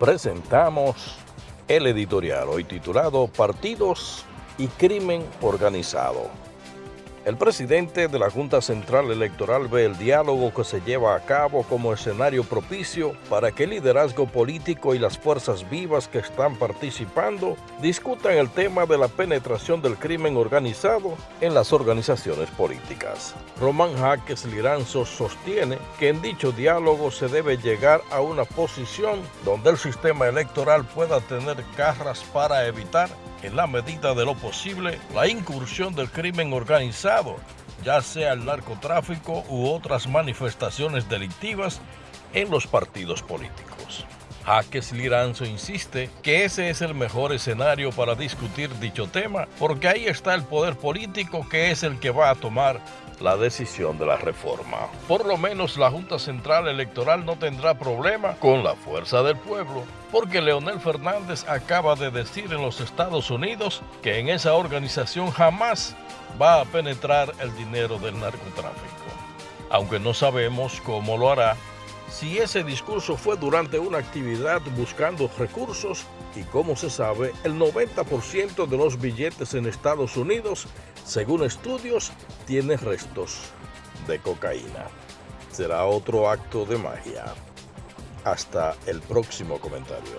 presentamos el editorial hoy titulado Partidos y Crimen Organizado. El presidente de la Junta Central Electoral ve el diálogo que se lleva a cabo como escenario propicio para que el liderazgo político y las fuerzas vivas que están participando discutan el tema de la penetración del crimen organizado en las organizaciones políticas. Román Jaques Liranzo sostiene que en dicho diálogo se debe llegar a una posición donde el sistema electoral pueda tener carras para evitar en la medida de lo posible, la incursión del crimen organizado, ya sea el narcotráfico u otras manifestaciones delictivas en los partidos políticos. Jaques Liranzo insiste que ese es el mejor escenario para discutir dicho tema, porque ahí está el poder político que es el que va a tomar la decisión de la reforma. Por lo menos la Junta Central Electoral no tendrá problema con la fuerza del pueblo, porque Leonel Fernández acaba de decir en los Estados Unidos que en esa organización jamás va a penetrar el dinero del narcotráfico. Aunque no sabemos cómo lo hará, si ese discurso fue durante una actividad buscando recursos y como se sabe, el 90% de los billetes en Estados Unidos, según estudios, tiene restos de cocaína. Será otro acto de magia. Hasta el próximo comentario.